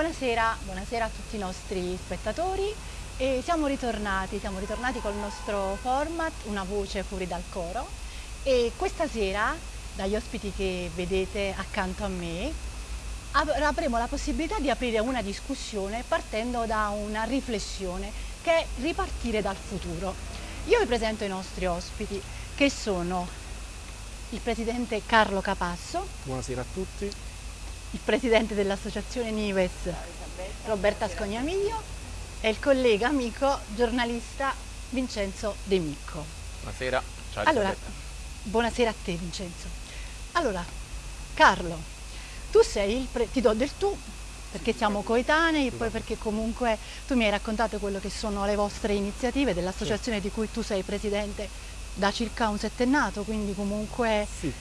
Buonasera, buonasera, a tutti i nostri spettatori. E siamo ritornati, siamo ritornati col nostro format Una voce fuori dal coro e questa sera, dagli ospiti che vedete accanto a me, avremo la possibilità di aprire una discussione partendo da una riflessione che è ripartire dal futuro. Io vi presento i nostri ospiti che sono il presidente Carlo Capasso. Buonasera a tutti. Il presidente dell'associazione Nives Roberta Scognamiglio e il collega amico giornalista Vincenzo De Micco. Buonasera. Ciao allora, buonasera a te Vincenzo. Allora, Carlo, tu sei il ti do del tu perché siamo coetanei e poi perché comunque tu mi hai raccontato quello che sono le vostre iniziative dell'associazione di cui tu sei presidente da circa un settennato, quindi comunque sì,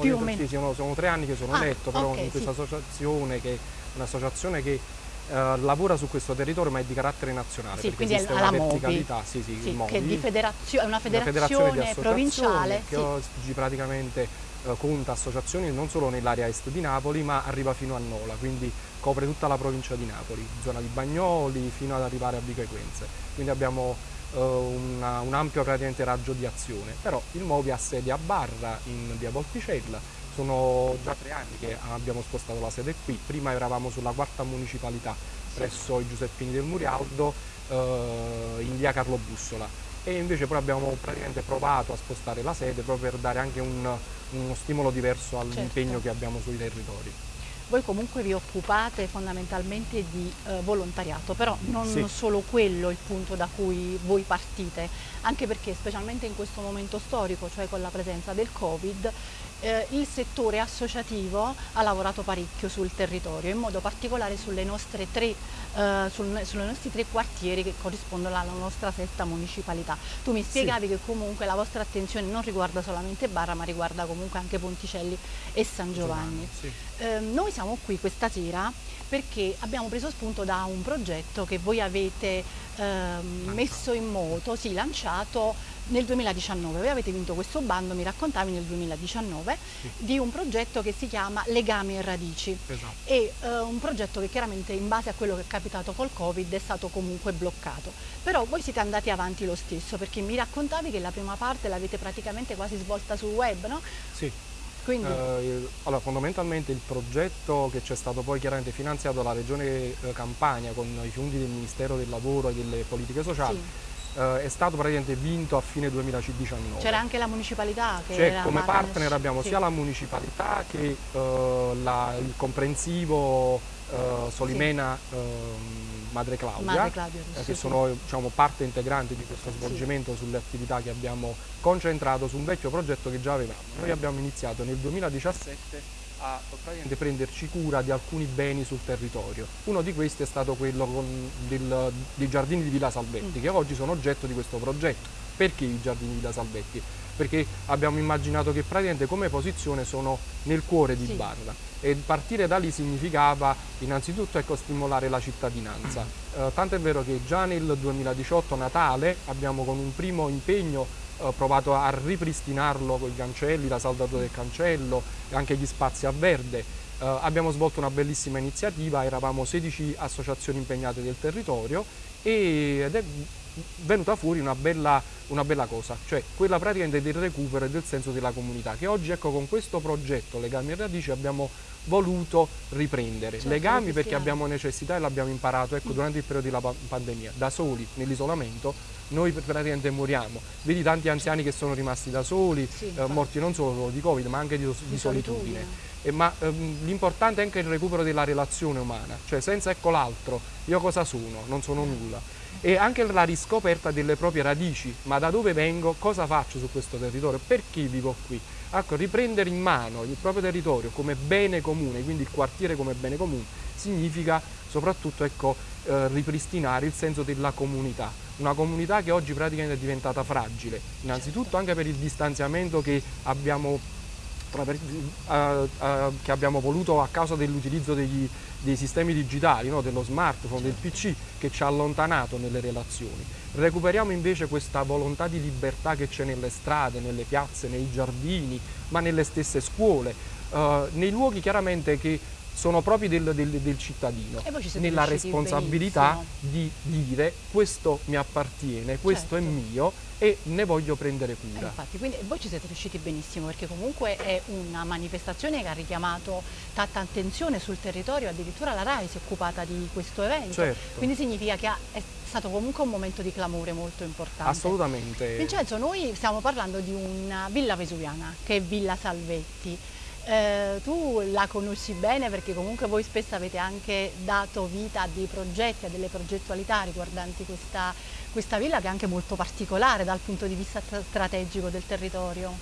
più o meno. Sì, sono, sono, tre anni che sono ah, eletto però okay, in questa sì. associazione che è un'associazione che Uh, lavora su questo territorio ma è di carattere nazionale sì, perché quindi esiste è una la verticalità sì, sì, sì, Movi, che di federazio è una federazione, una federazione provinciale che oggi praticamente uh, conta associazioni non solo nell'area est di Napoli ma arriva fino a Nola quindi copre tutta la provincia di Napoli zona di Bagnoli fino ad arrivare a Vico Equense quindi abbiamo uh, una, un ampio raggio di azione. Però il Movi ha sede a Barra in via Volticella. Sono già tre anni che abbiamo spostato la sede qui, prima eravamo sulla quarta municipalità presso i Giuseppini del Murialdo eh, in via Carlo Bussola. E invece poi abbiamo praticamente provato a spostare la sede proprio per dare anche un, uno stimolo diverso all'impegno certo. che abbiamo sui territori. Voi comunque vi occupate fondamentalmente di eh, volontariato, però non sì. solo quello il punto da cui voi partite, anche perché specialmente in questo momento storico, cioè con la presenza del Covid, eh, il settore associativo ha lavorato parecchio sul territorio, in modo particolare sulle nostre tre, eh, sul, sulle nostri tre quartieri che corrispondono alla nostra sesta municipalità. Tu mi spiegavi sì. che comunque la vostra attenzione non riguarda solamente Barra, ma riguarda comunque anche Ponticelli e San Giovanni. Sì. Eh, noi siamo qui questa sera perché abbiamo preso spunto da un progetto che voi avete ehm, messo in moto, sì, lanciato nel 2019. Voi avete vinto questo bando, mi raccontavi nel 2019, sì. di un progetto che si chiama Legami e Radici. Esatto. E eh, un progetto che chiaramente in base a quello che è capitato col Covid è stato comunque bloccato. Però voi siete andati avanti lo stesso perché mi raccontavi che la prima parte l'avete praticamente quasi svolta sul web, no? Sì. Quindi... Eh, allora, fondamentalmente il progetto che c'è stato poi chiaramente finanziato dalla Regione eh, Campania con i fondi del Ministero del Lavoro e delle Politiche Sociali sì. eh, è stato praticamente vinto a fine 2019. C'era anche la municipalità che cioè, come partner abbiamo sì. sia la municipalità che eh, la, il comprensivo eh, Solimena ehm, Madre Claudia, Madre Claudia eh, che sono diciamo, parte integrante di questo svolgimento sulle attività che abbiamo concentrato su un vecchio progetto che già avevamo. Noi abbiamo iniziato nel 2017 a praticamente prenderci cura di alcuni beni sul territorio. Uno di questi è stato quello del, dei giardini di Villa Salvetti, mm. che oggi sono oggetto di questo progetto. Perché i giardini di Villa Salvetti? Perché abbiamo immaginato che praticamente come posizione sono nel cuore di sì. Barra e partire da lì significava innanzitutto ecco, stimolare la cittadinanza. Eh, tanto è vero che già nel 2018 Natale abbiamo con un primo impegno eh, provato a ripristinarlo con i cancelli, la saldatura del cancello e anche gli spazi a verde. Eh, abbiamo svolto una bellissima iniziativa, eravamo 16 associazioni impegnate del territorio ed è venuta fuori una bella, una bella, cosa, cioè quella praticamente del recupero e del senso della comunità, che oggi ecco con questo progetto Legami e Radici abbiamo voluto riprendere. Certo, Legami perché abbiamo necessità e l'abbiamo imparato ecco, durante il periodo della pandemia, da soli, nell'isolamento, noi praticamente moriamo. Vedi tanti anziani che sono rimasti da soli, sì, eh, morti non solo di Covid ma anche di, di, di solitudine. solitudine. Eh, ma ehm, l'importante è anche il recupero della relazione umana, cioè senza ecco l'altro, io cosa sono? Non sono nulla. E anche la riscoperta delle proprie radici, ma da dove vengo, cosa faccio su questo territorio, perché vivo qui? Ecco, riprendere in mano il proprio territorio come bene comune, quindi il quartiere come bene comune, significa soprattutto ecco, eh, ripristinare il senso della comunità, una comunità che oggi praticamente è diventata fragile, innanzitutto anche per il distanziamento che abbiamo, uh, uh, che abbiamo voluto a causa dell'utilizzo degli, dei sistemi digitali, no? dello smartphone, del PC, che ci ha allontanato nelle relazioni. Recuperiamo invece questa volontà di libertà che c'è nelle strade, nelle piazze, nei giardini, ma nelle stesse scuole, uh, nei luoghi chiaramente che sono proprio del, del, del cittadino, nella responsabilità benissimo. di dire questo mi appartiene, questo certo. è mio e ne voglio prendere cura. Eh, infatti, quindi voi ci siete riusciti benissimo perché comunque è una manifestazione che ha richiamato tanta attenzione sul territorio, addirittura la RAI si è occupata di questo evento, certo. quindi significa che è stato comunque un momento di clamore molto importante. Assolutamente. Vincenzo, noi stiamo parlando di una villa vesuviana che è Villa Salvetti, eh, tu la conosci bene perché comunque voi spesso avete anche dato vita a dei progetti, a delle progettualità riguardanti questa, questa villa che è anche molto particolare dal punto di vista strategico del territorio.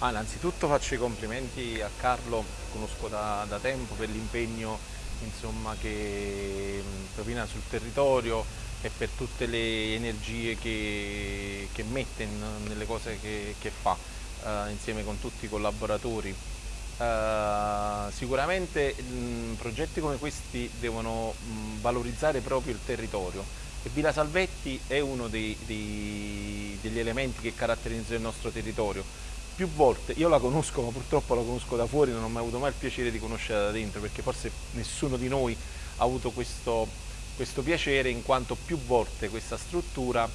Ah, innanzitutto faccio i complimenti a Carlo, conosco da, da tempo per l'impegno che propina sul territorio e per tutte le energie che, che mette in, nelle cose che, che fa eh, insieme con tutti i collaboratori. Uh, sicuramente mh, progetti come questi devono mh, valorizzare proprio il territorio e Villa Salvetti è uno dei, dei, degli elementi che caratterizzano il nostro territorio. Più volte, io la conosco ma purtroppo la conosco da fuori, non ho mai avuto mai il piacere di conoscerla da dentro perché forse nessuno di noi ha avuto questo, questo piacere in quanto più volte questa struttura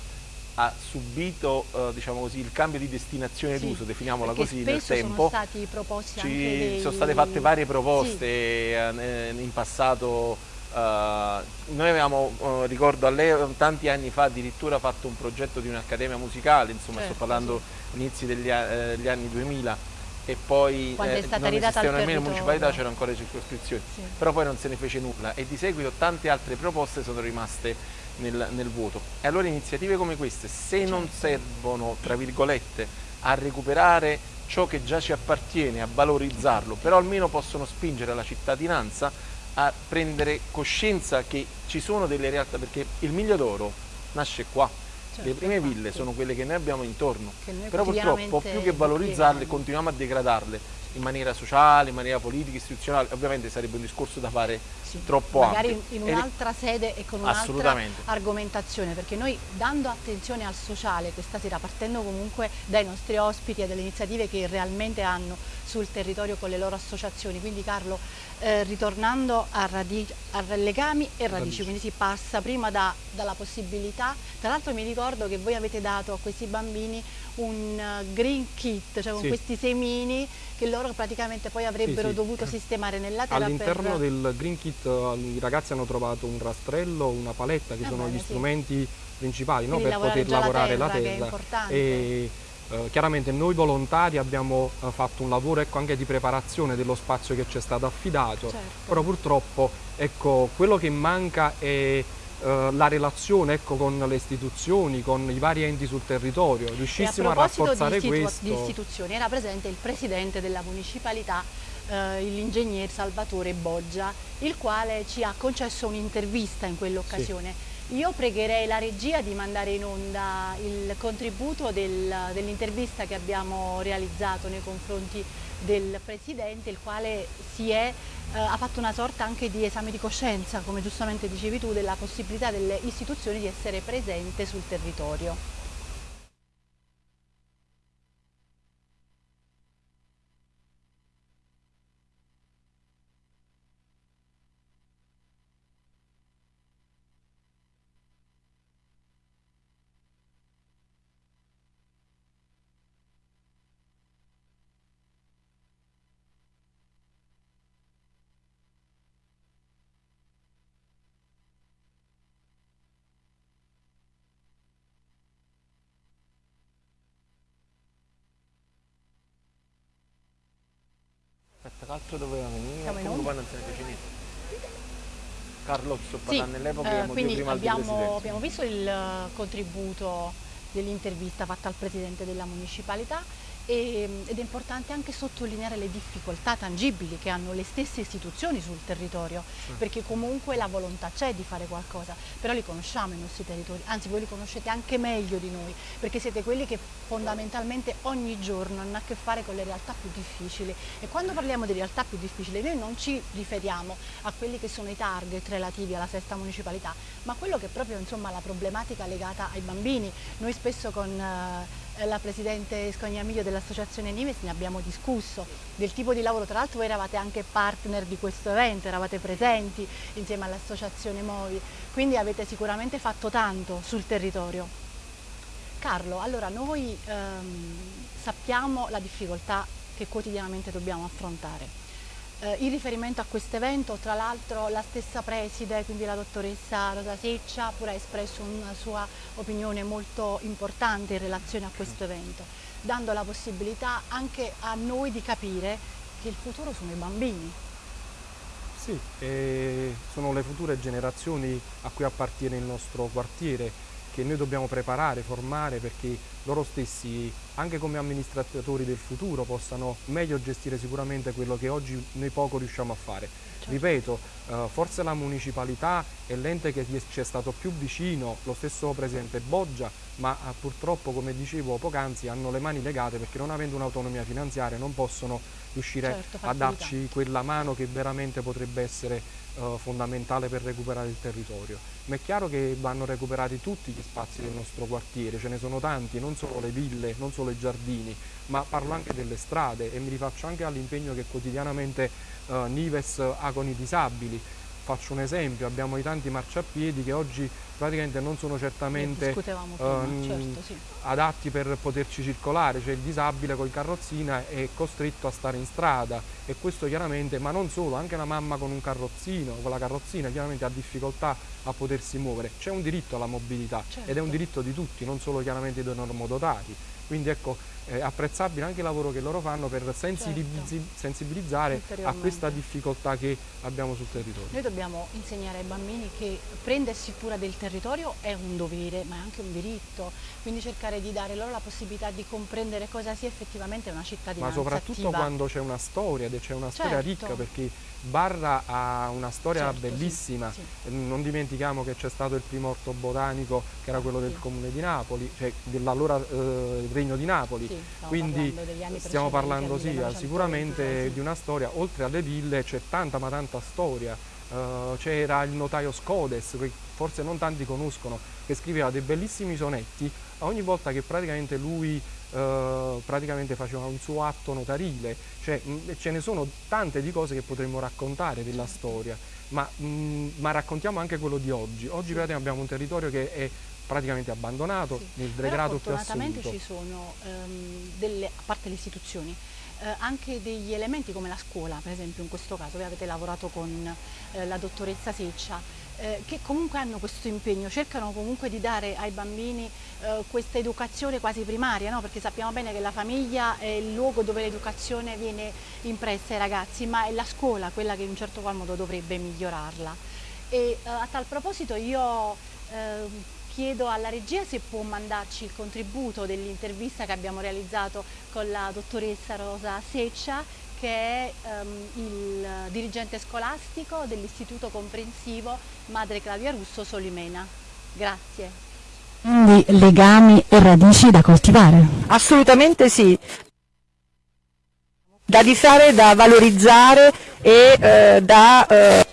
ha subito eh, diciamo così, il cambio di destinazione sì, d'uso, definiamola così, nel tempo. sono stati proposti Ci, dei... Sono state fatte varie proposte sì. eh, in passato, eh, noi avevamo, eh, ricordo a lei, tanti anni fa addirittura fatto un progetto di un'accademia musicale, insomma certo, sto parlando sì. inizi degli eh, anni 2000, e poi Quando eh, è stata non esisteva nemmeno municipalità, c'erano ancora le circoscrizioni, sì. però poi non se ne fece nulla e di seguito tante altre proposte sono rimaste nel, nel vuoto. E allora iniziative come queste, se certo. non servono, tra virgolette, a recuperare ciò che già ci appartiene, a valorizzarlo, però almeno possono spingere la cittadinanza a prendere coscienza che ci sono delle realtà, perché il Miglio d'Oro nasce qua, Certo, le prime ville sono quelle che noi abbiamo intorno, noi però purtroppo più che valorizzarle continuiamo a degradarle in maniera sociale, in maniera politica, istituzionale, ovviamente sarebbe un discorso da fare sì, troppo magari ampio. Magari in un'altra sede e con un'altra argomentazione, perché noi dando attenzione al sociale questa sera, partendo comunque dai nostri ospiti e dalle iniziative che realmente hanno sul territorio con le loro associazioni, quindi Carlo, eh, ritornando a, a, legami e radici, radici, quindi si passa prima da, dalla possibilità, tra l'altro mi ricordo che voi avete dato a questi bambini un uh, green kit, cioè con sì. questi semini che loro praticamente poi avrebbero sì, dovuto sistemare nella terra. All'interno per... del green kit uh, i ragazzi hanno trovato un rastrello, una paletta che ah, sono bene, gli strumenti principali no, per poter lavorare la terra. La terra. E, eh, chiaramente noi volontari abbiamo eh, fatto un lavoro ecco, anche di preparazione dello spazio che ci è stato affidato, certo. però purtroppo ecco, quello che manca è eh, la relazione ecco, con le istituzioni, con i vari enti sul territorio, riuscissimo a, a, rafforzare di questo. di istituzioni era presente il presidente della municipalità, eh, l'ingegner Salvatore Boggia, il quale ci ha concesso un'intervista in quell'occasione. Sì. Io pregherei la regia di mandare in onda il contributo del, dell'intervista che abbiamo realizzato nei confronti del Presidente, il quale è, eh, ha fatto una sorta anche di esame di coscienza, come giustamente dicevi tu, della possibilità delle istituzioni di essere presente sul territorio. L'altro doveva venire, Siamo comunque non se ne fece niente. Carlo sto parlando sì, eh, quindi abbiamo, abbiamo visto il contributo dell'intervista fatta al Presidente della Municipalità e, ed è importante anche sottolineare le difficoltà tangibili che hanno le stesse istituzioni sul territorio, sì. perché comunque la volontà c'è di fare qualcosa, però li conosciamo i nostri territori, anzi voi li conoscete anche meglio di noi, perché siete quelli che fondamentalmente ogni giorno hanno a che fare con le realtà più difficili e quando parliamo di realtà più difficili noi non ci riferiamo a quelli che sono i target relativi alla sesta municipalità, ma quello che è proprio insomma, la problematica legata ai bambini. Noi spesso con... Eh, la Presidente Scognamiglio dell'Associazione Nimes, ne abbiamo discusso del tipo di lavoro, tra l'altro voi eravate anche partner di questo evento, eravate presenti insieme all'Associazione Movi, quindi avete sicuramente fatto tanto sul territorio. Carlo, allora noi ehm, sappiamo la difficoltà che quotidianamente dobbiamo affrontare eh, in riferimento a questo evento, tra l'altro la stessa preside, quindi la dottoressa Rosa Seccia, pure ha espresso una sua opinione molto importante in relazione a questo evento, dando la possibilità anche a noi di capire che il futuro sono i bambini. Sì, sono le future generazioni a cui appartiene il nostro quartiere, che noi dobbiamo preparare, formare perché loro stessi, anche come amministratori del futuro, possano meglio gestire sicuramente quello che oggi noi poco riusciamo a fare. Certo. Ripeto, eh, forse la municipalità è l'ente che ci è stato più vicino, lo stesso Presidente Boggia, ma eh, purtroppo, come dicevo poc'anzi, hanno le mani legate perché non avendo un'autonomia finanziaria non possono riuscire certo, a darci quella mano che veramente potrebbe essere eh, fondamentale per recuperare il territorio. Ma è chiaro che vanno recuperati tutti gli spazi del nostro quartiere, ce ne sono tanti, non solo le ville, non solo i giardini, ma parlo anche delle strade e mi rifaccio anche all'impegno che quotidianamente eh, Nives ha con i disabili. Faccio un esempio, abbiamo i tanti marciapiedi che oggi praticamente non sono certamente prima, ehm, certo, sì. adatti per poterci circolare, cioè il disabile col carrozzina è costretto a stare in strada e questo chiaramente, ma non solo, anche la mamma con un carrozzino, con la carrozzina chiaramente ha difficoltà a potersi muovere, c'è un diritto alla mobilità certo. ed è un diritto di tutti, non solo chiaramente dei normodotati, quindi ecco è apprezzabile anche il lavoro che loro fanno per sensibilizz certo. sensibilizzare a questa difficoltà che abbiamo sul territorio. Noi dobbiamo insegnare ai bambini che prendersi cura del territorio è un dovere ma è anche un diritto, quindi cercare di dare loro la possibilità di comprendere cosa sia effettivamente una cittadinanza Ma soprattutto attiva. quando c'è una storia, c'è una storia certo. ricca perché Barra ha una storia certo, bellissima, sì, sì. non dimentichiamo che c'è stato il primo orto botanico che era quello del comune di Napoli, cioè dell'allora eh, regno di Napoli, sì, quindi parlando stiamo parlando sì, sicuramente di una storia, oltre alle ville c'è tanta ma tanta storia, uh, c'era il notaio Scodes, che forse non tanti conoscono, che scriveva dei bellissimi sonetti, ogni volta che praticamente lui eh, praticamente faceva un suo atto notarile, cioè mh, ce ne sono tante di cose che potremmo raccontare della storia, ma, mh, ma raccontiamo anche quello di oggi. Oggi sì. abbiamo un territorio che è praticamente abbandonato sì. nel degrado più assoluto. Fortunatamente ci sono, um, delle, a parte le istituzioni, eh, anche degli elementi come la scuola, per esempio in questo caso voi avete lavorato con eh, la dottoressa Seccia, eh, che comunque hanno questo impegno, cercano comunque di dare ai bambini eh, questa educazione quasi primaria, no? perché sappiamo bene che la famiglia è il luogo dove l'educazione viene impressa ai ragazzi, ma è la scuola quella che in un certo qual modo dovrebbe migliorarla. E eh, a tal proposito io ehm, chiedo alla regia se può mandarci il contributo dell'intervista che abbiamo realizzato con la dottoressa Rosa Seccia che è um, il dirigente scolastico dell'Istituto Comprensivo Madre Claudia Russo Solimena. Grazie. Quindi legami e radici da coltivare? Assolutamente sì, da difare, da valorizzare e eh, da eh,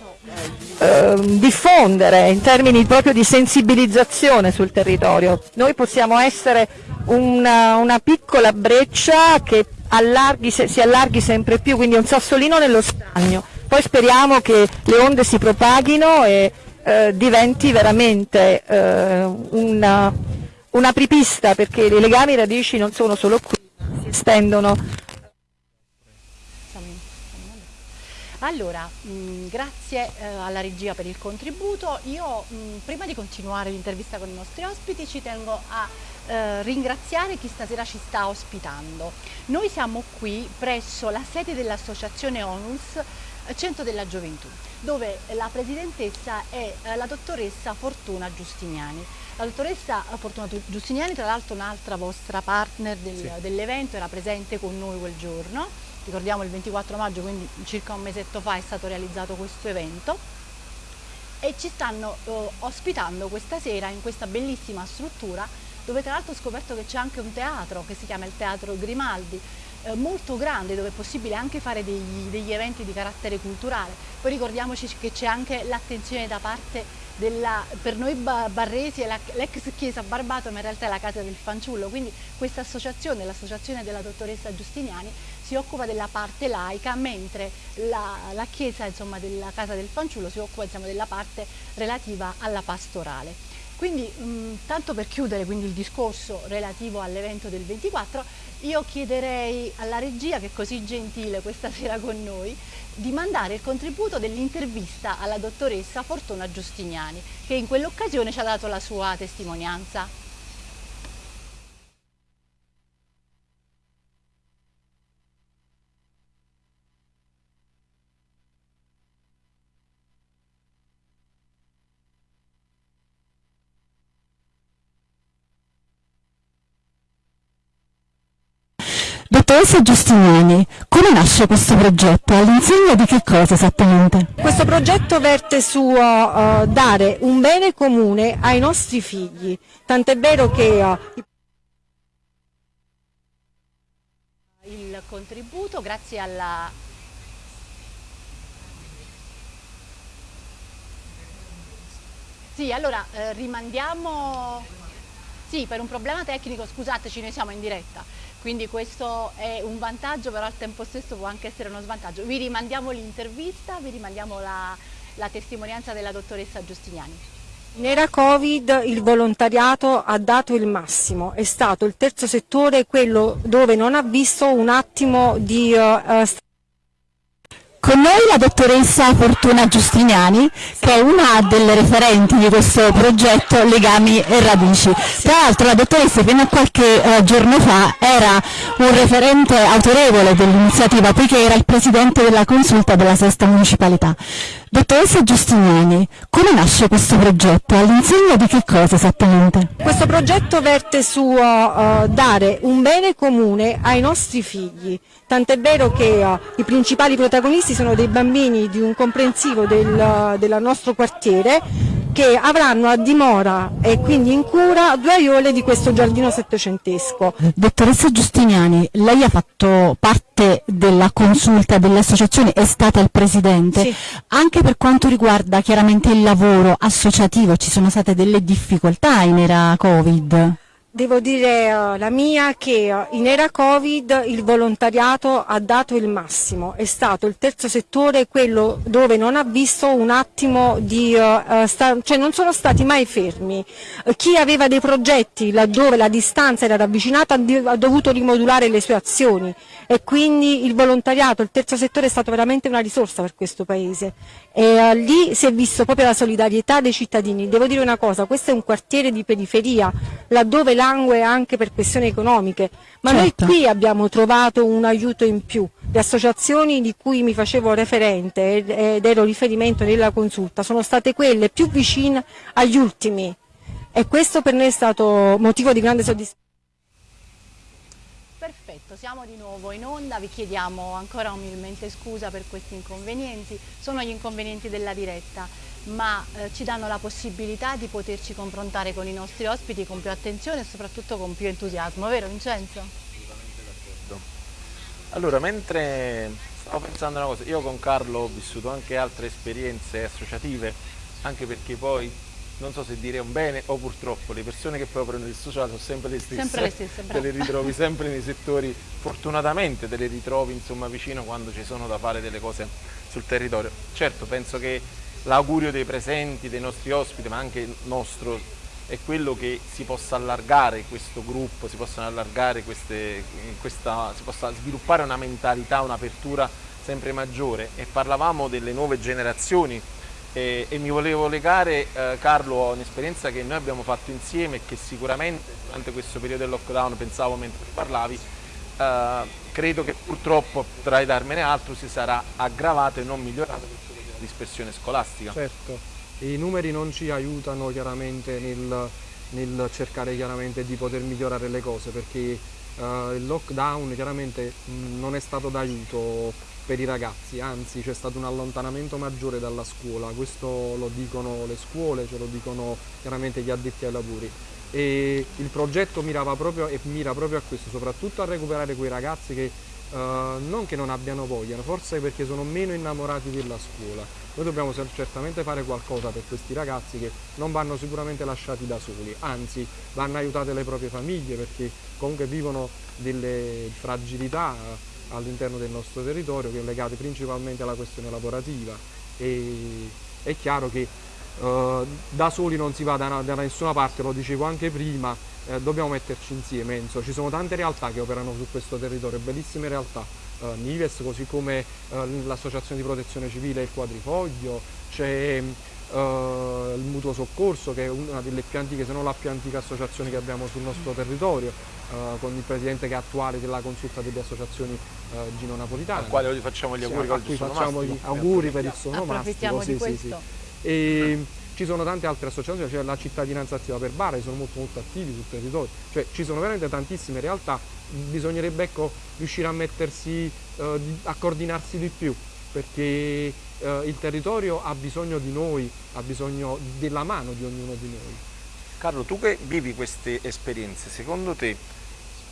eh, diffondere in termini proprio di sensibilizzazione sul territorio. Noi possiamo essere una, una piccola breccia che allarghi, si allarghi sempre più, quindi un sassolino nello stagno. Poi speriamo che le onde si propaghino e eh, diventi veramente eh, una, un'apripista perché i legami radici non sono solo qui, si estendono Allora, mh, mm, grazie eh, alla regia per il contributo. Io mh, mm, prima di continuare l'intervista con i nostri ospiti ci tengo a eh, ringraziare chi stasera ci sta ospitando. Noi siamo qui presso la sede dell'associazione ONUS eh, Centro della Gioventù, dove la presidentessa è eh, la dottoressa Fortuna Giustiniani. La dottoressa Fortuna Giustiniani, tra l'altro un'altra vostra partner del, sì. dell'evento, era presente con noi quel giorno ricordiamo il 24 maggio, quindi circa un mesetto fa è stato realizzato questo evento e ci stanno eh, ospitando questa sera in questa bellissima struttura dove tra l'altro ho scoperto che c'è anche un teatro che si chiama il Teatro Grimaldi, eh, molto grande dove è possibile anche fare degli, degli eventi di carattere culturale. Poi ricordiamoci che c'è anche l'attenzione da parte della, per noi barresi è l'ex chiesa Barbato ma in realtà è la casa del fanciullo, quindi questa associazione, l'associazione della dottoressa Giustiniani si occupa della parte laica mentre la, la chiesa insomma, della casa del fanciullo si occupa insomma, della parte relativa alla pastorale. Quindi, mh, tanto per chiudere quindi, il discorso relativo all'evento del 24, io chiederei alla regia, che è così gentile questa sera con noi, di mandare il contributo dell'intervista alla dottoressa Fortuna Giustiniani, che in quell'occasione ci ha dato la sua testimonianza. Dottoressa Giustiniani, come nasce questo progetto? All'insegna di che cosa esattamente? Questo progetto verte su uh, dare un bene comune ai nostri figli, tant'è vero che... Uh, il contributo grazie alla Sì, allora eh, rimandiamo... Sì, per un problema tecnico, scusateci, noi siamo in diretta quindi questo è un vantaggio però al tempo stesso può anche essere uno svantaggio. Vi rimandiamo l'intervista, vi rimandiamo la, la testimonianza della dottoressa Giustiniani. In era Covid il volontariato ha dato il massimo, è stato il terzo settore quello dove non ha visto un attimo di uh, con noi la dottoressa Fortuna Giustiniani, che è una delle referenti di questo progetto Legami e Radici. Tra l'altro la dottoressa fino a qualche eh, giorno fa era un referente autorevole dell'iniziativa, poiché era il presidente della consulta della sesta municipalità. Dottoressa Giustiniani, come nasce questo progetto? All'insegna di che cosa esattamente? Questo progetto verte su uh, dare un bene comune ai nostri figli, tant'è vero che uh, i principali protagonisti sono dei bambini di un comprensivo del, uh, del nostro quartiere che avranno a dimora e quindi in cura due aiole di questo giardino settecentesco. Dottoressa Giustiniani, lei ha fatto parte della consulta delle associazioni, è stata il presidente, sì. anche per quanto riguarda chiaramente il lavoro associativo ci sono state delle difficoltà in era Covid? Devo dire uh, la mia che uh, in era Covid il volontariato ha dato il massimo, è stato il terzo settore quello dove non ha visto un attimo di, uh, cioè non sono stati mai fermi. chi aveva dei progetti laddove la distanza era ravvicinata ha dovuto rimodulare le sue azioni e quindi il volontariato, il terzo settore è stato veramente una risorsa per questo Paese e lì si è visto proprio la solidarietà dei cittadini. Devo dire una cosa, questo è un quartiere di periferia laddove langue anche per questioni economiche, ma certo. noi qui abbiamo trovato un aiuto in più. Le associazioni di cui mi facevo referente ed ero riferimento nella consulta sono state quelle più vicine agli ultimi e questo per noi è stato motivo di grande soddisfazione. Perfetto, siamo di nuovo in onda, vi chiediamo ancora umilmente scusa per questi inconvenienti, sono gli inconvenienti della diretta ma eh, ci danno la possibilità di poterci confrontare con i nostri ospiti con più attenzione e soprattutto con più entusiasmo, vero Vincenzo? Assolutamente d'accordo. Allora, mentre stavo pensando a una cosa, io con Carlo ho vissuto anche altre esperienze associative, anche perché poi non so se dire un bene o purtroppo le persone che poi prendono il sociale sono sempre le stesse, sempre le stesse te le ritrovi sempre nei settori, fortunatamente te le ritrovi insomma vicino quando ci sono da fare delle cose sul territorio. Certo, penso che l'augurio dei presenti, dei nostri ospiti, ma anche nostro, è quello che si possa allargare questo gruppo, si possano allargare queste, questa, si possa sviluppare una mentalità, un'apertura sempre maggiore. E parlavamo delle nuove generazioni e, e mi volevo legare eh, Carlo a un'esperienza che noi abbiamo fatto insieme e che sicuramente durante questo periodo del lockdown, pensavo mentre parlavi, eh, credo che purtroppo potrai darmene altro si sarà aggravato e non migliorato dispersione scolastica. Certo, i numeri non ci aiutano chiaramente nel, nel cercare chiaramente di poter migliorare le cose perché uh, il lockdown chiaramente non è stato d'aiuto per i ragazzi, anzi c'è stato un allontanamento maggiore dalla scuola, questo lo dicono le scuole, ce lo dicono chiaramente gli addetti ai lavori. E il progetto mirava proprio e mira proprio a questo, soprattutto a recuperare quei ragazzi che uh, non che non abbiano voglia, forse perché sono meno innamorati della scuola. Noi dobbiamo certamente fare qualcosa per questi ragazzi che non vanno sicuramente lasciati da soli, anzi vanno aiutate le proprie famiglie perché comunque vivono delle fragilità all'interno del nostro territorio che è legate principalmente alla questione lavorativa e è chiaro che uh, da soli non si va da, da, nessuna parte, lo dicevo anche prima, eh, dobbiamo metterci insieme, Enzo. ci sono tante realtà che operano su questo territorio, bellissime realtà, uh, Nives così come uh, l'associazione di protezione civile Il Quadrifoglio, c'è Uh, il mutuo soccorso che è una delle più antiche se non la più antica associazione che abbiamo sul nostro territorio uh, con il presidente che è attuale della consulta delle associazioni uh, Gino Napolitano al quale oggi facciamo gli auguri, sì, a cui facciamo gli auguri per il suo mastico sì, sì, sì. E ci sono tante altre associazioni, c'è la cittadinanza attiva per che sono molto molto attivi sul territorio, cioè ci sono veramente tantissime realtà, bisognerebbe ecco, riuscire a mettersi, a coordinarsi di più perché eh, il territorio ha bisogno di noi, ha bisogno della mano di ognuno di noi. Carlo, tu che vivi queste esperienze, secondo te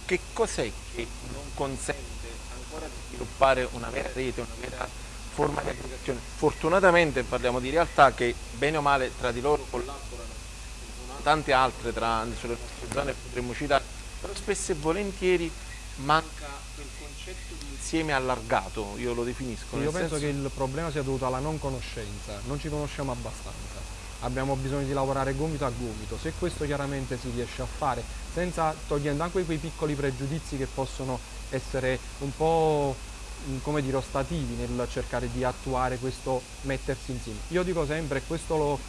che cos'è che non consente ancora di sviluppare una vera rete, una vera forma di aggregazione? Fortunatamente parliamo di realtà che bene o male tra di loro collaborano, tante altre tra le nostre zone potremmo citare, però spesso e volentieri manca quel concetto di insieme allargato, io lo definisco. Io penso senso... che il problema sia dovuto alla non conoscenza, non ci conosciamo abbastanza. Abbiamo bisogno di lavorare gomito a gomito, se questo chiaramente si riesce a fare, senza togliendo anche quei piccoli pregiudizi che possono essere un po' come dire, ostativi nel cercare di attuare questo mettersi insieme. Io dico sempre, e questo lo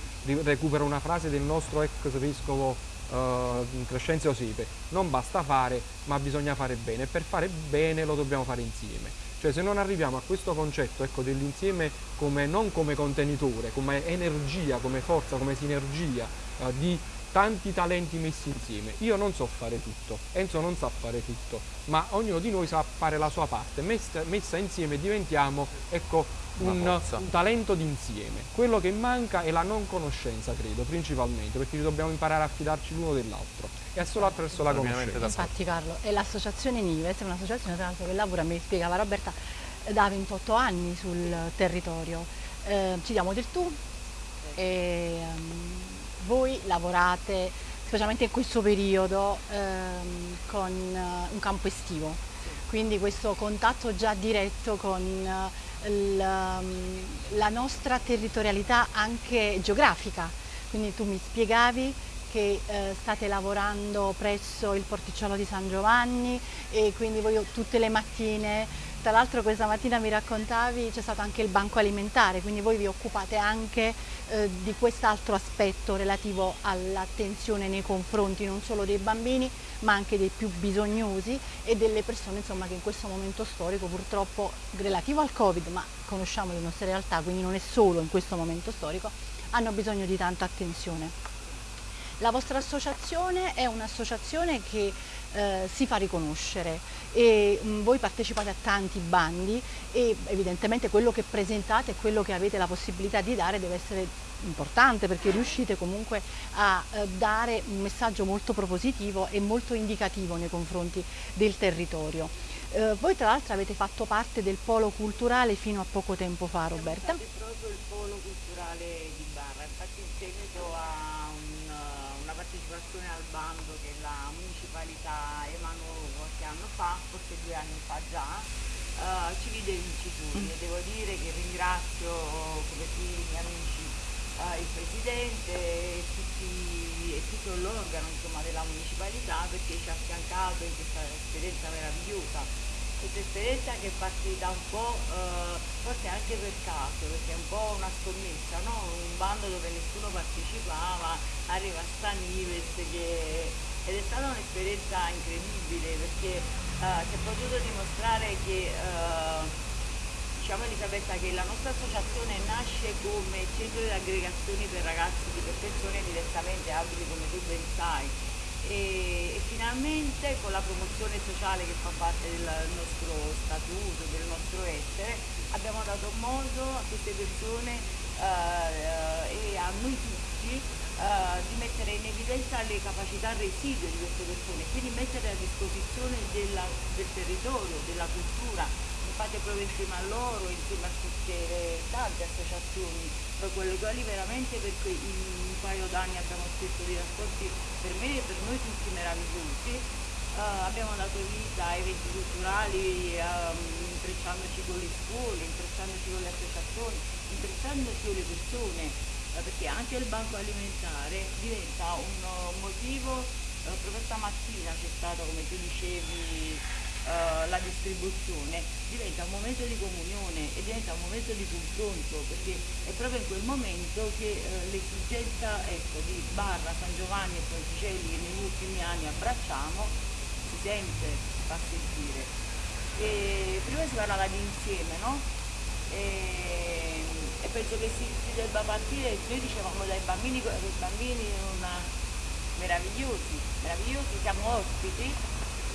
recupero una frase del nostro ex vescovo uh, Crescenzio Sepe, non basta fare ma bisogna fare bene per fare bene lo dobbiamo fare insieme. Cioè se non arriviamo a questo concetto ecco, dell'insieme come, non come contenitore, come energia, come forza, come sinergia uh, di tanti talenti messi insieme. Io non so fare tutto, Enzo non sa fare tutto, ma ognuno di noi sa fare la sua parte. Messa, messa insieme diventiamo ecco, un, un, talento d'insieme. Quello che manca è la non conoscenza, credo, principalmente, perché dobbiamo imparare a fidarci l'uno dell'altro e solo attraverso la conoscenza. Infatti Carlo, è l'associazione Nives, è un'associazione tra l'altro che lavora, mi spiegava Roberta, da 28 anni sul territorio. Eh, ci diamo del tu e um, voi lavorate specialmente in questo periodo um, con uh, un campo estivo, quindi questo contatto già diretto con uh, la, la nostra territorialità anche geografica. Quindi tu mi spiegavi che eh, state lavorando presso il porticciolo di San Giovanni e quindi voi tutte le mattine tra l'altro questa mattina mi raccontavi c'è stato anche il banco alimentare, quindi voi vi occupate anche eh, di quest'altro aspetto relativo all'attenzione nei confronti non solo dei bambini ma anche dei più bisognosi e delle persone insomma, che in questo momento storico purtroppo relativo al Covid, ma conosciamo le nostre realtà, quindi non è solo in questo momento storico, hanno bisogno di tanta attenzione. La vostra associazione è un'associazione che eh, si fa riconoscere e mh, mm, voi partecipate a tanti bandi e evidentemente quello che presentate e quello che avete la possibilità di dare deve essere importante perché riuscite comunque a eh, dare un messaggio molto propositivo e molto indicativo nei confronti del territorio. Eh, voi tra l'altro avete fatto parte del polo culturale fino a poco tempo fa Roberta. Siamo proprio il polo culturale di Barra, infatti in seguito a partecipazione al bando che la municipalità emanò qualche anno fa, forse due anni fa già, uh, ci vide vincitori devo dire che ringrazio come tutti i miei amici uh, il Presidente e, tutti, e tutto l'organo della municipalità perché ci ha affiancato in questa esperienza meravigliosa questa esperienza che è partita un po', eh, forse anche per caso, perché è un po' una scommessa, no? un bando dove nessuno partecipava, arriva Stanives che... ed è stata un'esperienza incredibile perché eh, si è potuto dimostrare che eh, diciamo Elisabetta che la nostra associazione nasce come centro di aggregazione per ragazzi, per persone direttamente abili come tu ben sai e, e, finalmente con la promozione sociale che fa parte del nostro statuto, del nostro essere, abbiamo dato modo a queste persone eh, e a noi tutti eh, di mettere in evidenza le capacità residue di queste persone, quindi mettere a disposizione della, del territorio, della cultura, fate proprio insieme a loro, insieme a tutte le tante associazioni, con le quali veramente per un paio d'anni abbiamo scritto dei rapporti per me e per noi tutti meravigliosi. Uh, abbiamo dato vita a eventi culturali um, intrecciandoci con le scuole, intrecciandoci con le associazioni, intrecciandoci con le persone, uh, perché anche il banco alimentare diventa un uh, motivo, proprio stamattina c'è stato, come tu dicevi, uh, la distribuzione diventa un momento di comunione e diventa un momento di confronto perché è proprio in quel momento che uh, l'esigenza ecco, di Barra, San Giovanni e Ponticelli che negli ultimi anni abbracciamo si sente, fa sentire. E prima si parlava di insieme, no? E, e penso che si, si, debba partire, noi dicevamo dai bambini, i bambini una, meravigliosi, meravigliosi, siamo ospiti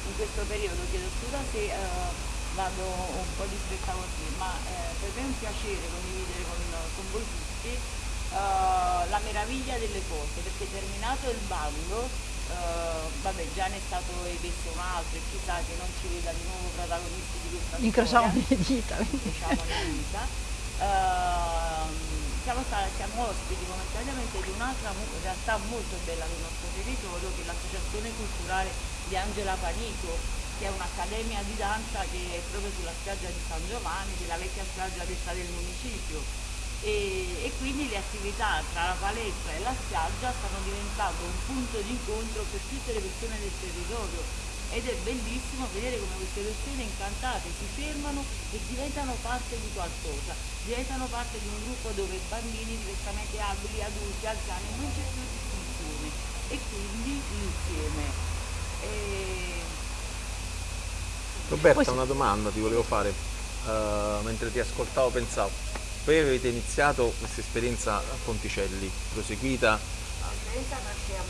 in questo periodo, chiedo scusa se uh, vado un po' di stretta così, ma eh, per me è un piacere condividere con, con voi tutti uh, la meraviglia delle cose, perché terminato il bando, uh, vabbè già ne è stato emesso un altro e chissà che non ci veda di nuovo protagonisti di questa Incrociamo storia. le dita. Incrociamo le dita. Uh, siamo, siamo ospiti momentaneamente di un'altra realtà molto bella del nostro territorio che è l'associazione culturale di Angela Panito che è un'accademia di danza che è proprio sulla spiaggia di San Giovanni, della vecchia spiaggia che del municipio. E, e, quindi le attività tra la palestra e la spiaggia stanno diventando un punto di incontro per tutte le persone del territorio ed è bellissimo vedere come queste persone incantate si fermano e diventano parte di qualcosa, diventano parte di un gruppo dove bambini, diversamente abili, adulti, anziani, non c'è più distinzione. E quindi insieme. E... Roberta, Poi... una domanda ti volevo fare, uh, mentre ti ascoltavo pensavo, voi avete iniziato questa esperienza a Ponticelli, proseguita? L'esperienza nasce a,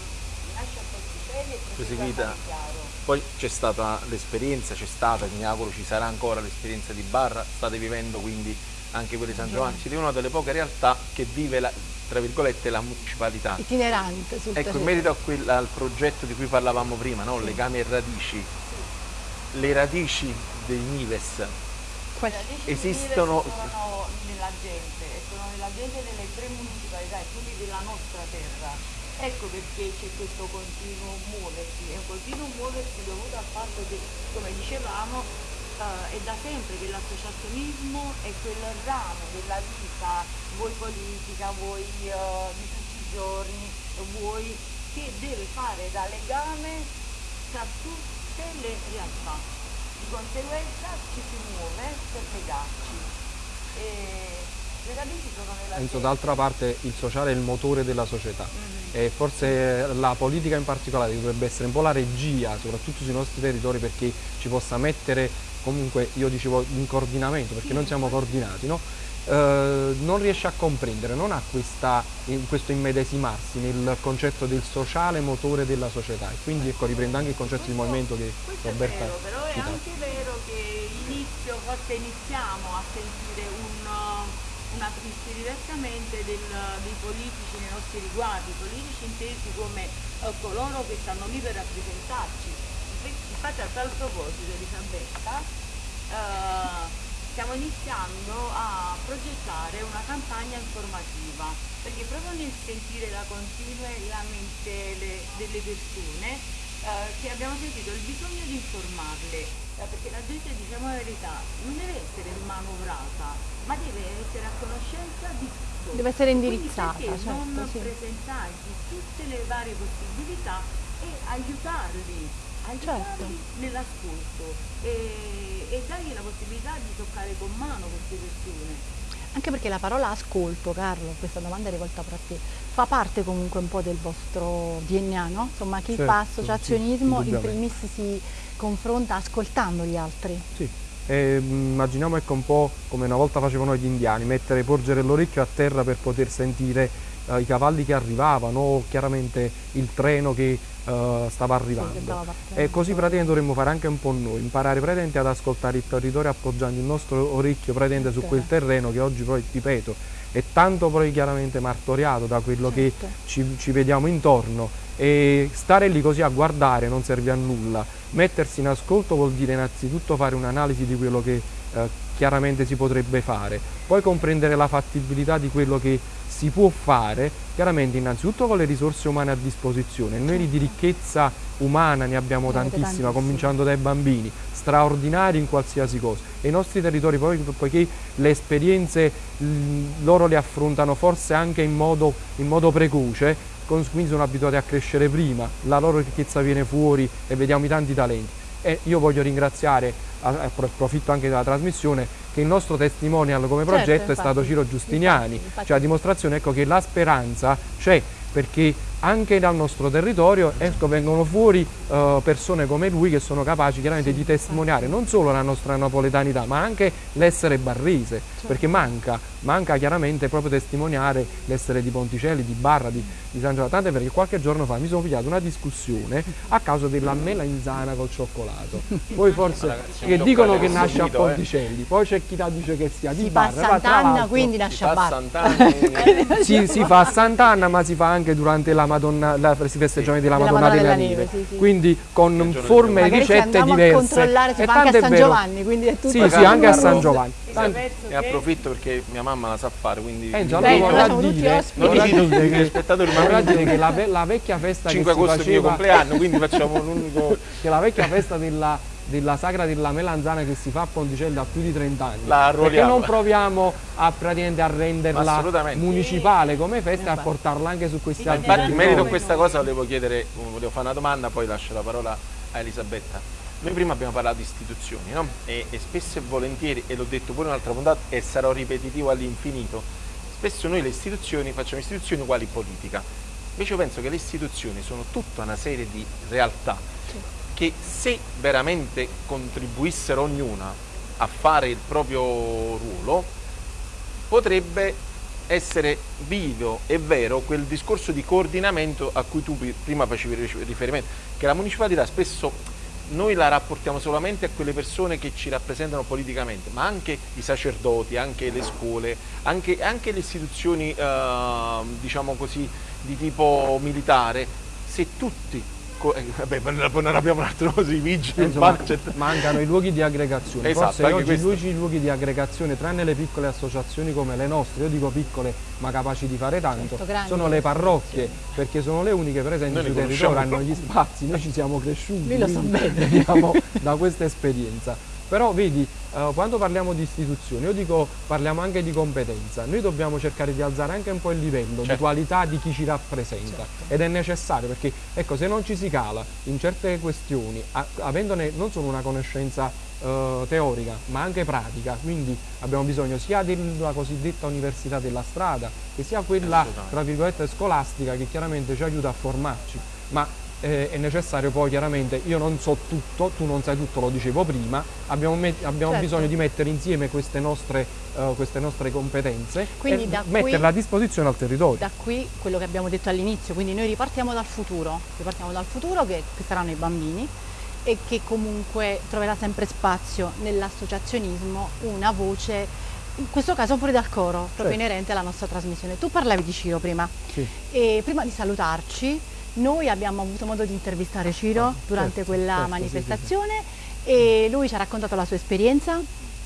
nasce a Ponticelli e proseguita poi c'è stata l'esperienza, c'è stata, mi auguro ci sarà ancora l'esperienza di Barra, state vivendo quindi anche quella di San Giovanni, siete una delle poche realtà che vive la, tra virgolette la municipalità. Itinerante sul Ecco, in merito a quel, al progetto di cui parlavamo prima, no? sì. legami e radici, sì. le radici dei Nives le radici esistono sono nella gente, sono nella gente delle tre municipalità e quindi della nostra terra Ecco perché c'è questo continuo muoversi, è un continuo muoversi dovuto al fatto che, come dicevamo, eh, è da sempre che l'associazionismo è quel ramo della vita, vuoi politica, vuoi eh, di tutti i giorni, vuoi che deve fare da legame tra tutte le realtà. Di conseguenza ci si muove per legarci. E Penso d'altra parte il sociale è il motore della società. Mm -hmm e forse la politica in particolare dovrebbe essere un po' la regia, soprattutto sui nostri territori, perché ci possa mettere comunque, io dicevo, in coordinamento, perché non siamo coordinati, no? eh, non riesce a comprendere, non ha questa, in questo immedesimarsi nel concetto del sociale motore della società e quindi ecco, riprendo anche il concetto di movimento che Roberta ha però è anche vero che inizio, forse iniziamo a sentire un una triste diversamente del, dei politici nei nostri riguardi, politici intesi come eh, coloro che stanno lì per rappresentarci. Infatti a tal proposito Elisabetta eh, stiamo iniziando a progettare una campagna informativa perché proprio nel sentire la continue lamentele delle persone eh, che abbiamo sentito il bisogno di informarle, eh, perché la gente, diciamo la verità, non deve essere manovrata, ma deve essere a conoscenza di tutto. Deve essere indirizzata. Quindi certo, non sì. presentargli tutte le varie possibilità e aiutarli, aiutarli certo. nell'ascolto e, e dargli la possibilità di toccare con mano queste persone. Anche perché la parola ascolto, Carlo, questa domanda è rivolta proprio a te, fa parte comunque un po' del vostro DNA, no? Insomma, chi certo, fa associazionismo sì, in primis si confronta ascoltando gli altri. Sì, e mm, immaginiamo ecco, un po' come una volta facevano gli indiani, mettere, porgere l'orecchio a terra per poter sentire uh, i cavalli che arrivavano, chiaramente il treno che eh, stava arrivando. E così praticamente dovremmo fare anche un po' noi, imparare praticamente ad ascoltare il territorio appoggiando il nostro orecchio praticamente su quel terreno che oggi poi, ripeto, è tanto poi chiaramente martoriato da quello certo. che ci, ci vediamo intorno e stare lì così a guardare non serve a nulla. Mettersi in ascolto vuol dire innanzitutto fare un'analisi di quello che eh, chiaramente si potrebbe fare, poi comprendere la fattibilità di quello che si può fare, chiaramente innanzitutto con le risorse umane a disposizione, noi di ricchezza umana ne abbiamo tantissima, cominciando dai bambini, straordinari in qualsiasi cosa. E i nostri territori poi, poiché le esperienze loro le affrontano forse anche in modo, in modo precoce, quindi sono abituati a crescere prima, la loro ricchezza viene fuori e vediamo i tanti talenti e io voglio ringraziare, approfitto anche della trasmissione, che il nostro testimonial come progetto certo, infatti, è stato Ciro Giustiniani, infatti, infatti. cioè a dimostrazione ecco, che la speranza c'è perché anche dal nostro territorio ecco, vengono fuori uh, persone come lui che sono capaci chiaramente sì, di testimoniare non solo la nostra napoletanità ma anche l'essere barrese certo. perché manca, manca chiaramente proprio testimoniare l'essere di Ponticelli, di Barra, di, di San Giovanni tant'è perché qualche giorno fa mi sono pigliato una discussione a causa della melanzana col cioccolato poi forse Ragazzi, che dicono che nasce a eh. Ponticelli eh. poi c'è chi dice che sia di si Barra fa a Sant'Anna quindi nasce a Barra si, si fa a Sant'Anna ma si fa anche durante la Madonna, la, si festeggiamenti sì. della Madonna, della, della Neve, Neve sì, sì. quindi con forme e ricette diverse. a controllare, si e fa anche a San Giovanni, quindi è tutto Sì, sì, anche a San Giovanni. E approfitto perché mia mamma la sa fare, quindi... Eh, già, Beh, vorrà dire, vorrà dire che, spettatori, vorrà dire che la, la vecchia festa 5 che agosto è il mio compleanno, quindi facciamo un unico... che la vecchia festa della della sagra della melanzana che si fa a Ponticello da più di 30 anni. La perché non proviamo a, a renderla municipale come festa e a portarla anche su questi altri Infatti in merito a questa cosa volevo chiedere, volevo fare una domanda, poi lascio la parola a Elisabetta. Noi prima abbiamo parlato di istituzioni, no? e, e spesso e volentieri, e l'ho detto pure un'altra puntata, e sarò ripetitivo all'infinito, spesso noi le istituzioni facciamo istituzioni uguali politica. Invece io penso che le istituzioni sono tutta una serie di realtà che se veramente contribuissero ognuna a fare il proprio ruolo, potrebbe essere vivo e vero quel discorso di coordinamento a cui tu prima facevi riferimento, che la municipalità spesso noi la rapportiamo solamente a quelle persone che ci rappresentano politicamente, ma anche i sacerdoti, anche le scuole, anche, anche le istituzioni eh, diciamo così, di tipo militare, se tutti vabbè, non abbiamo un altro così, vigili, eh, Insomma, mancano i luoghi di aggregazione. Esatto, Forse oggi questo. i luoghi di aggregazione, tranne le piccole associazioni come le nostre, io dico piccole ma capaci di fare tanto, certo, sono le parrocchie, perché sono le uniche presenti sul territorio, hanno gli spazi, noi ci siamo cresciuti, Io lo so bene. da questa esperienza. Però vedi, eh, quando parliamo di istituzioni, io dico parliamo anche di competenza, noi dobbiamo cercare di alzare anche un po' il livello certo. di qualità di chi ci rappresenta certo. ed è necessario perché ecco, se non ci si cala in certe questioni, a, avendone non solo una conoscenza eh, teorica ma anche pratica, quindi abbiamo bisogno sia della cosiddetta università della strada che sia quella tra virgolette scolastica che chiaramente ci aiuta a formarci. Ma eh, è necessario poi chiaramente, io non so tutto, tu non sai tutto, lo dicevo prima, abbiamo, abbiamo certo. bisogno di mettere insieme queste nostre, uh, queste nostre competenze quindi e metterle a disposizione al territorio. Da qui quello che abbiamo detto all'inizio, quindi noi ripartiamo dal futuro, ripartiamo dal futuro che, che saranno i bambini e che comunque troverà sempre spazio nell'associazionismo una voce in questo caso pure dal coro, proprio certo. inerente alla nostra trasmissione. Tu parlavi di Ciro prima sì. e prima di salutarci noi abbiamo avuto modo di intervistare Ciro ah, durante certo, quella certo, manifestazione sì, sì. e lui ci ha raccontato la sua esperienza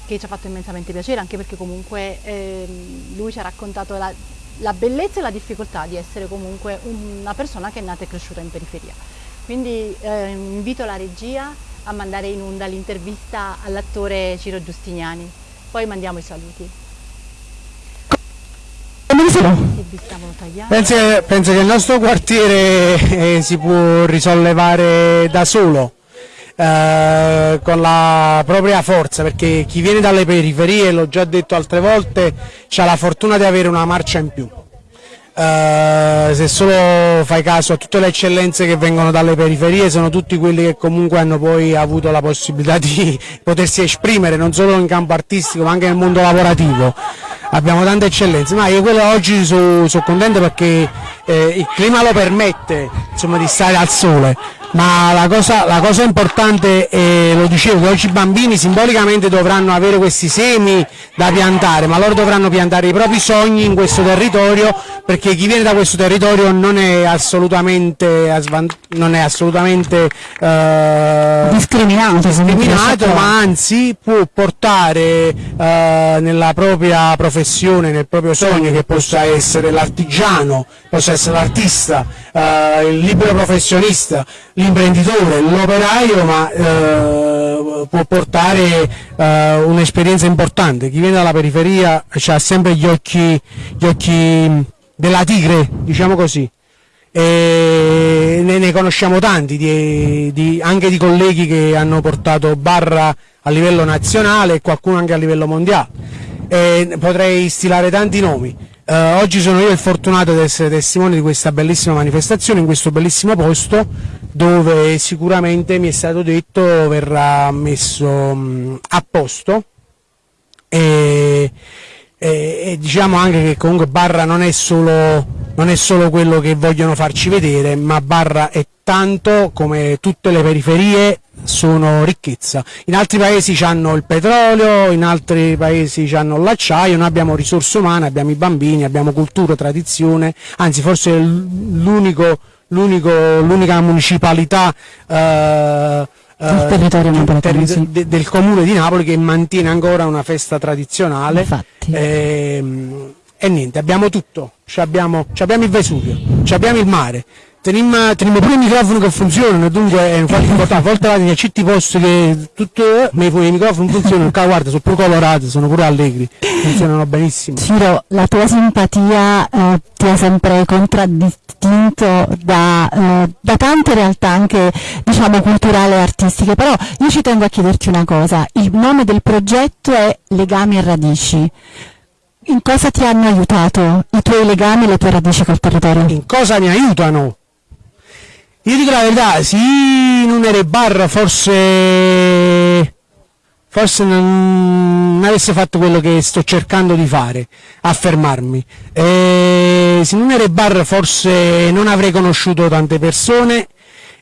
che ci ha fatto immensamente piacere anche perché comunque eh, lui ci ha raccontato la, la, bellezza e la difficoltà di essere comunque una persona che è nata e cresciuta in periferia. Quindi eh, invito la regia a mandare in onda l'intervista all'attore Ciro Giustiniani, poi mandiamo i saluti. Penso, penso, che il nostro quartiere eh, si può risollevare da solo, eh, con la propria forza, perché chi viene dalle periferie, l'ho già detto altre volte, ha la fortuna di avere una marcia in più. Uh, se solo fai caso a tutte le eccellenze che vengono dalle periferie sono tutti quelli che comunque hanno poi avuto la possibilità di potersi esprimere non solo in campo artistico ma anche nel mondo lavorativo abbiamo tante eccellenze, ma io quello oggi sono so contento perché eh, il clima lo permette insomma, di stare al sole, ma la cosa, la cosa importante, eh, lo dicevo, che oggi i bambini simbolicamente dovranno avere questi semi da piantare, ma loro dovranno piantare i propri sogni in questo territorio, perché chi viene da questo territorio non è assolutamente, non è assolutamente eh, discriminato, discriminato ma anzi può portare eh, nella propria professione, nel proprio sogno, che possa essere l'artigiano, possa essere l'artista, eh, il libero professionista, l'imprenditore, l'operaio, ma eh, può portare eh, un'esperienza importante. Chi viene dalla periferia ha sempre gli occhi, gli occhi della tigre, diciamo così. E ne, ne conosciamo tanti, di, di, anche di colleghi che hanno portato barra a livello nazionale e qualcuno anche a livello mondiale. E potrei stilare tanti nomi. Eh, oggi sono io il fortunato di essere testimone di questa bellissima manifestazione in questo bellissimo posto dove sicuramente mi è stato detto verrà messo mh, a posto. E, e, e, diciamo anche che comunque Barra non è, solo, non è solo quello che vogliono farci vedere ma Barra è tanto come tutte le periferie sono ricchezza. In altri paesi hanno il petrolio, in altri paesi hanno l'acciaio, noi abbiamo risorse umane, abbiamo i bambini, abbiamo cultura, tradizione, anzi forse l'unica municipalità eh, del territorio napoletano, sì. de, del comune di Napoli che mantiene ancora una festa tradizionale e, ehm, e, niente, abbiamo tutto, abbiamo, abbiamo il Vesuvio, abbiamo il mare, Teniamo, teniamo pure i microfoni che funzionano, dunque è infatti importante, a volte vado in certi posti che tutto, ma i microfoni funzionano, guarda, sono pure colorati, sono pure allegri, funzionano benissimo. Ciro, la tua simpatia eh, ti ha sempre contraddistinto da, eh, da, tante realtà anche diciamo culturali e artistiche, però io ci tengo a chiederti una cosa, il nome del progetto è Legami e Radici. In cosa ti hanno aiutato i tuoi legami e le tue radici col territorio? In cosa mi aiutano? Io dico la verità, se non ero bar forse, forse non, avesse fatto quello che sto cercando di fare, affermarmi. E se non ero bar forse non avrei conosciuto tante persone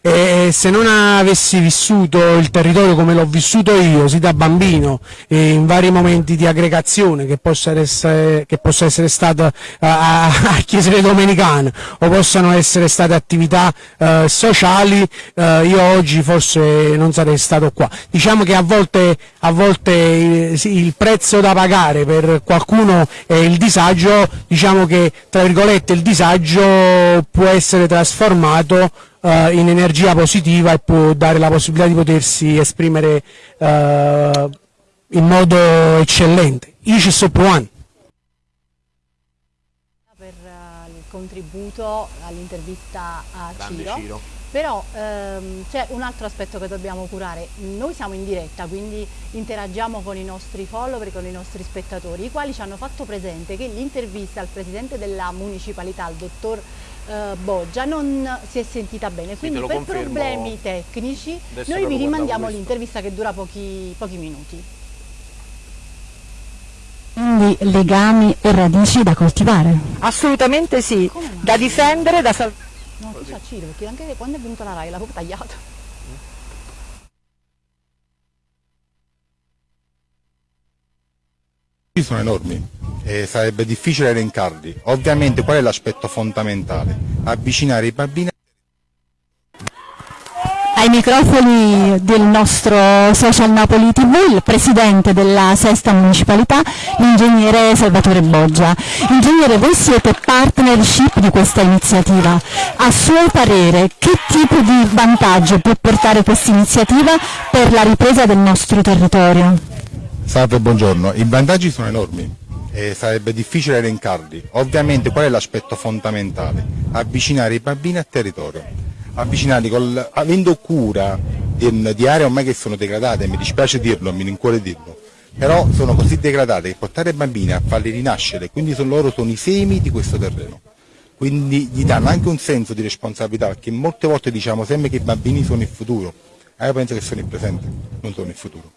e se non avessi vissuto il territorio come l'ho vissuto io, sì da bambino, in vari momenti di aggregazione, che possa essere, che possa essere stata a, a chiesere domenicane o possano essere state attività eh, sociali, eh, io oggi forse non sarei stato qua. Diciamo che a volte, a volte il, il prezzo da pagare per qualcuno è il disagio, diciamo che tra virgolette il disagio può essere trasformato uh, in energia positiva e può dare la possibilità di potersi esprimere uh, in modo eccellente. Io ci sto provando. Per uh, il contributo all'intervista a Ciro. Ciro. Però ehm, c'è un altro aspetto che dobbiamo curare, noi siamo in diretta quindi interagiamo con i nostri follower, con i nostri spettatori, i quali ci hanno fatto presente che l'intervista al Presidente della Municipalità, il dottor eh, Boggia non si è sentita bene, quindi per problemi tecnici noi vi rimandiamo l'intervista che dura pochi, pochi minuti. Quindi legami e radici da coltivare? Assolutamente sì, da difendere, da salvare. No, tu sa Ciro, perché anche quando è venuta la RAI l'ha proprio tagliato. Sono enormi e sarebbe difficile elencarli. Ovviamente qual è l'aspetto fondamentale? Avvicinare i bambini ai microfoni del nostro social Napoli TV il presidente della sesta municipalità, l'ingegnere Salvatore Boggia. Ingegnere, voi siete partnership di questa iniziativa. A suo parere, che tipo di vantaggio può portare questa iniziativa per la ripresa del nostro territorio? Salve, buongiorno. I vantaggi sono enormi e sarebbe difficile elencarli. Ovviamente qual è l'aspetto fondamentale? Avvicinare i bambini al territorio, avvicinarli col, avendo cura di, di, aree ormai che sono degradate, mi dispiace dirlo, mi rincuore dirlo, però sono così degradate che portare i bambini a farli rinascere, quindi sono, loro sono i semi di questo terreno. Quindi gli danno anche un senso di responsabilità, perché molte volte diciamo sempre che i bambini sono il futuro, ma io penso che sono il presente, non sono il futuro.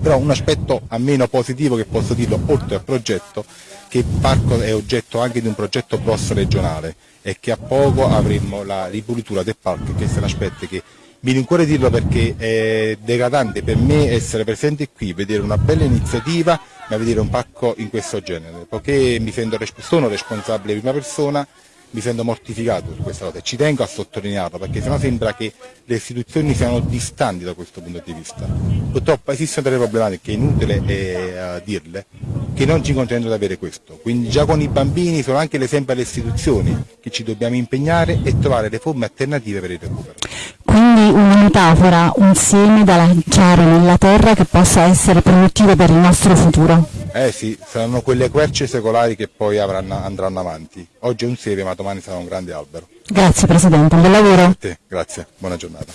Però un aspetto a meno positivo che posso dirlo, oltre al progetto, che il parco è oggetto anche di un progetto PROS regionale e che a poco avremo la ripulitura del parco, questo è un aspetto che mi rincuore dirlo perché è degradante per me essere presente qui, vedere una bella iniziativa, ma vedere un parco in questo genere, perché mi sento, sono responsabile di prima persona mi sento mortificato su questa cosa e ci tengo a sottolinearlo perché sennò sembra che le istituzioni siano distanti da questo punto di vista. Purtroppo esistono delle problematiche, è inutile eh, dirle, che non ci consentono di avere questo. Quindi già con i bambini sono anche l'esempio alle istituzioni che ci dobbiamo impegnare e trovare le forme alternative per il recupero. Quindi una metafora, un seme da lanciare nella terra che possa essere produttivo per il nostro futuro. Eh sì, saranno quelle querce secolari che poi avranno, andranno avanti. Oggi è un seme ma domani sarà un grande albero. Grazie Presidente, buon lavoro. Te, grazie, buona giornata.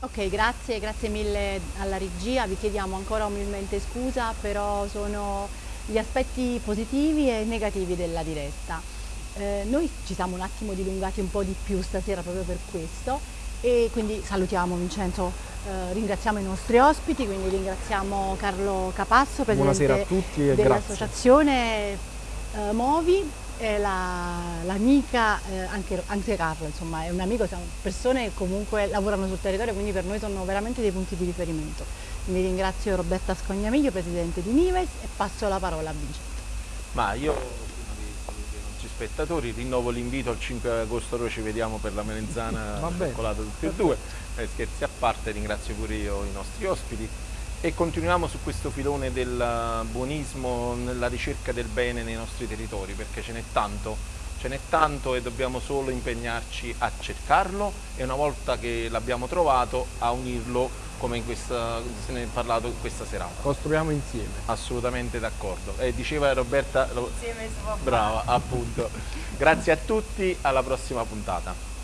Ok, grazie, grazie mille alla regia, vi chiediamo ancora umilmente scusa, però sono gli aspetti positivi e negativi della diretta. Eh, noi ci siamo un attimo dilungati un po' di più stasera proprio per questo e quindi salutiamo Vincenzo, eh, ringraziamo i nostri ospiti, quindi ringraziamo Carlo Capasso, presidente dell'associazione eh, Movi, l'amica, eh, anche, anche, Carlo insomma è un amico, siamo persone che comunque lavorano sul territorio, quindi per noi sono veramente dei punti di riferimento. Mi ringrazio Roberta Scognamiglio, presidente di Nives e passo la parola a Vincenzo. Ma io spettatori, rinnovo l'invito al 5 agosto, noi ci vediamo per la melenzana coccolata tutti e due, eh, scherzi a parte, ringrazio pure io i nostri ospiti. E continuiamo su questo filone del buonismo nella ricerca del bene nei nostri territori perché ce n'è tanto, ce n'è tanto e dobbiamo solo impegnarci a cercarlo e una volta che l'abbiamo trovato a unirlo come questa, se ne è parlato questa serata. Costruiamo insieme. Assolutamente d'accordo. E diceva Roberta... Insieme Brava, appunto. Grazie a tutti, alla prossima puntata.